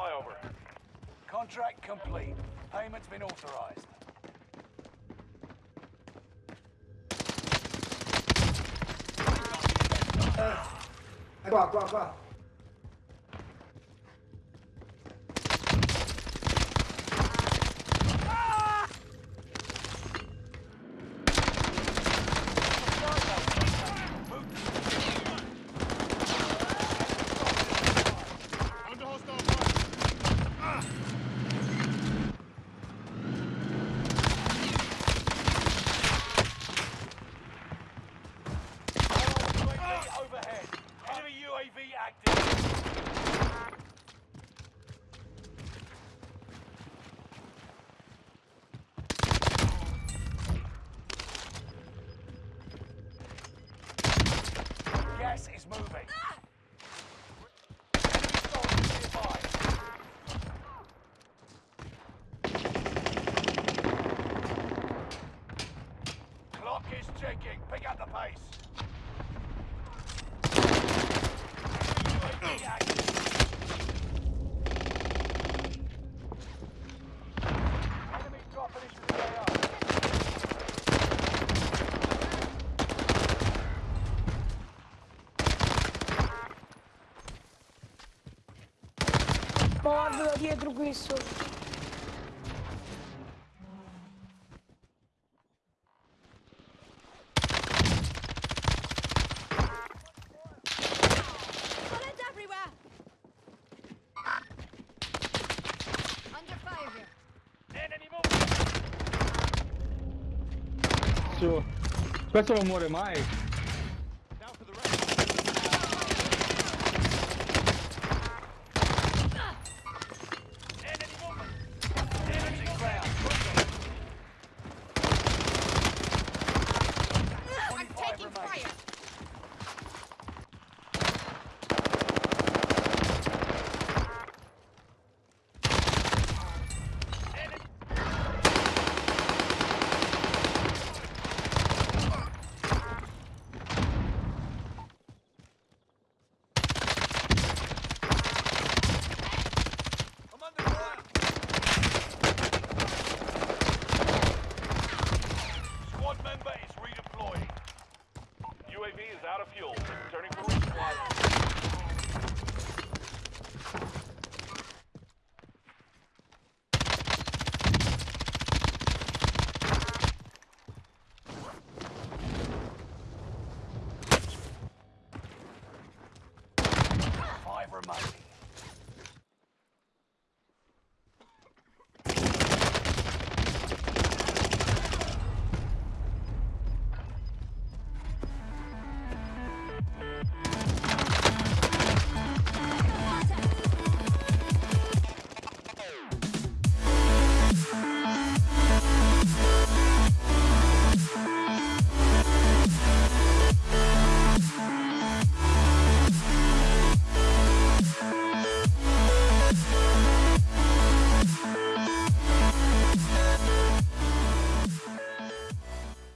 flyover. Contract complete. Payment's been authorized. Qua, qua, qua. Under overhead. Enemy UAV active. Gas is moving. Guarda da dietro questo. Questo non muore mai. Remaining.